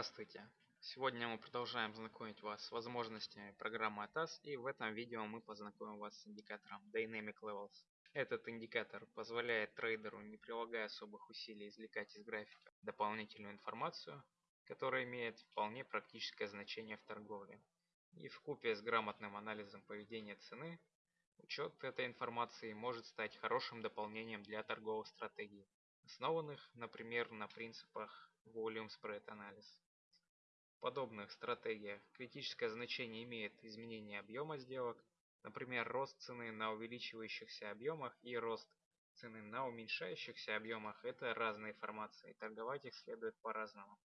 Здравствуйте! Сегодня мы продолжаем знакомить вас с возможностями программы ATAS и в этом видео мы познакомим вас с индикатором Dynamic Levels. Этот индикатор позволяет трейдеру, не прилагая особых усилий, извлекать из графика дополнительную информацию, которая имеет вполне практическое значение в торговле. И в купе с грамотным анализом поведения цены, учет этой информации может стать хорошим дополнением для торговых стратегий, основанных, например, на принципах Volume Spread Analysis. Подобных стратегиях критическое значение имеет изменение объема сделок, например, рост цены на увеличивающихся объемах и рост цены на уменьшающихся объемах – это разные формации, торговать их следует по-разному.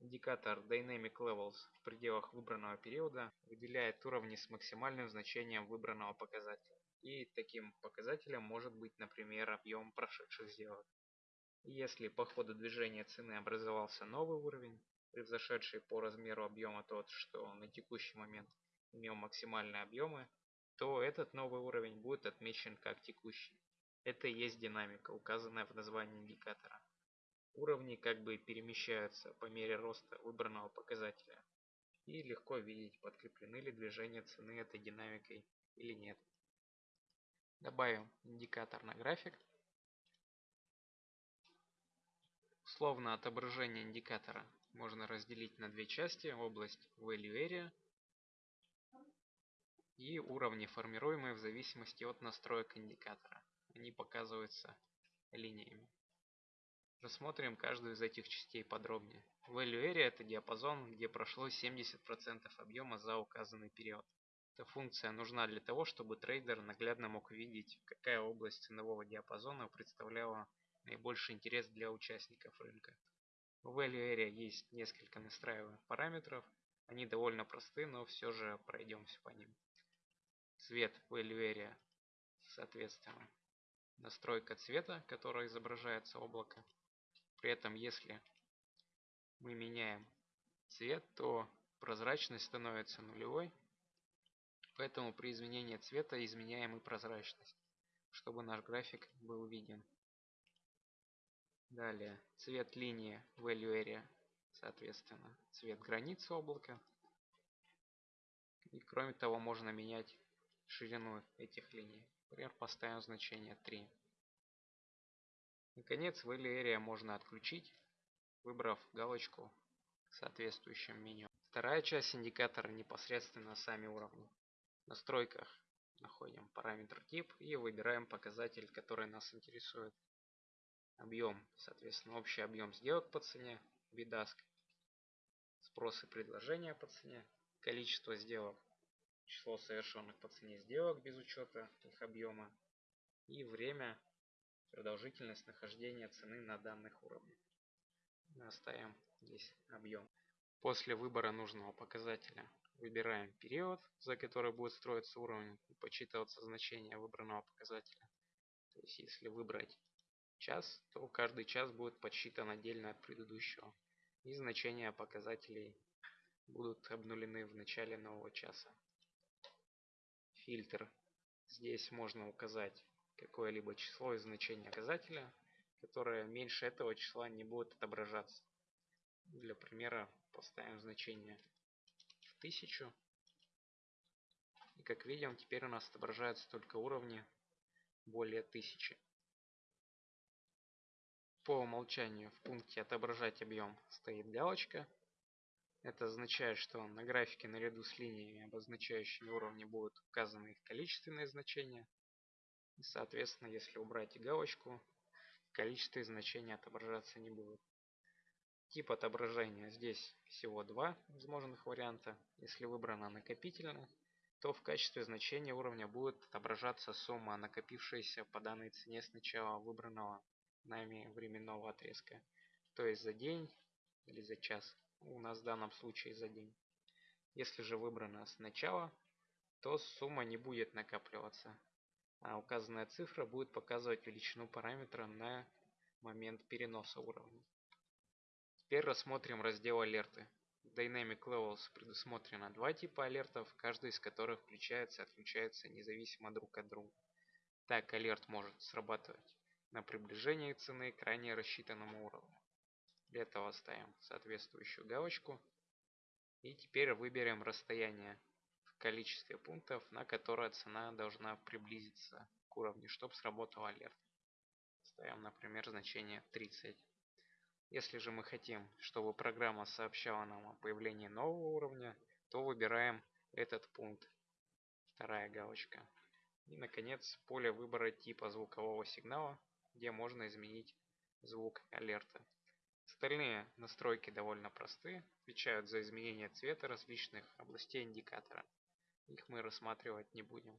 Индикатор Dynamic Levels в пределах выбранного периода выделяет уровни с максимальным значением выбранного показателя. И таким показателем может быть, например, объем прошедших сделок. Если по ходу движения цены образовался новый уровень, превзошедший по размеру объема тот, что на текущий момент имел максимальные объемы, то этот новый уровень будет отмечен как текущий. Это и есть динамика, указанная в названии индикатора. Уровни как бы перемещаются по мере роста выбранного показателя. И легко видеть, подкреплены ли движения цены этой динамикой или нет. Добавим индикатор на график. Условно отображение индикатора можно разделить на две части. Область Value Area и уровни, формируемые в зависимости от настроек индикатора. Они показываются линиями. Рассмотрим каждую из этих частей подробнее. Value Area – это диапазон, где прошло 70% объема за указанный период. Эта функция нужна для того, чтобы трейдер наглядно мог видеть, какая область ценового диапазона представляла наибольший интерес для участников рынка. В Value Area есть несколько настраиваемых параметров. Они довольно просты, но все же пройдемся по ним. Цвет Value Area, соответственно, настройка цвета, которая изображается облако. При этом, если мы меняем цвет, то прозрачность становится нулевой. Поэтому при изменении цвета изменяем и прозрачность, чтобы наш график был виден. Далее цвет линии value area, соответственно, цвет границы облака. И кроме того, можно менять ширину этих линий. Например, поставим значение 3. Наконец, value area можно отключить, выбрав галочку в соответствующем меню. Вторая часть индикатора непосредственно сами уровни. В настройках находим параметр тип и выбираем показатель, который нас интересует объем, соответственно, общий объем сделок по цене, bid спрос и предложение по цене, количество сделок, число совершенных по цене сделок без учета их объема и время, продолжительность нахождения цены на данных уровнях. Мы оставим здесь объем. После выбора нужного показателя выбираем период, за который будет строиться уровень и подсчитываться значение выбранного показателя. То есть если выбрать час, то каждый час будет подсчитан отдельно от предыдущего. И значения показателей будут обнулены в начале нового часа. Фильтр. Здесь можно указать какое-либо число и значение показателя, которое меньше этого числа не будет отображаться. Для примера поставим значение в 1000. И как видим, теперь у нас отображаются только уровни более 1000. По умолчанию в пункте «Отображать объем» стоит галочка. Это означает, что на графике наряду с линиями, обозначающими уровни, будут указаны их количественные значения. И, соответственно, если убрать галочку, количество значения отображаться не будет. Тип отображения здесь всего два возможных варианта. Если выбрано накопительно, то в качестве значения уровня будет отображаться сумма, накопившаяся по данной цене с начала выбранного нами временного отрезка. То есть за день или за час. У нас в данном случае за день. Если же выбрано сначала, то сумма не будет накапливаться. А указанная цифра будет показывать величину параметра на момент переноса уровня. Теперь рассмотрим раздел алерты. В Dynamic Levels предусмотрено два типа алертов, каждый из которых включается и отключается независимо друг от друга. Так алерт может срабатывать на приближение цены к ранее рассчитанному уровню. Для этого ставим соответствующую галочку. И теперь выберем расстояние в количестве пунктов, на которое цена должна приблизиться к уровню, чтобы сработал алерт. Ставим, например, значение 30. Если же мы хотим, чтобы программа сообщала нам о появлении нового уровня, то выбираем этот пункт. Вторая галочка. И, наконец, поле выбора типа звукового сигнала, где можно изменить звук алерта. Остальные настройки довольно просты, отвечают за изменение цвета различных областей индикатора. Их мы рассматривать не будем.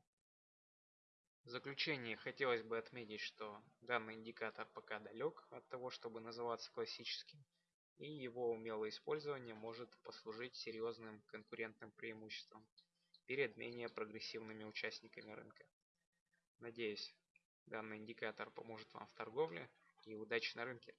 В заключение хотелось бы отметить, что данный индикатор пока далек от того, чтобы называться классическим, и его умелое использование может послужить серьезным конкурентным преимуществом перед менее прогрессивными участниками рынка. Надеюсь, данный индикатор поможет вам в торговле и удачи на рынке.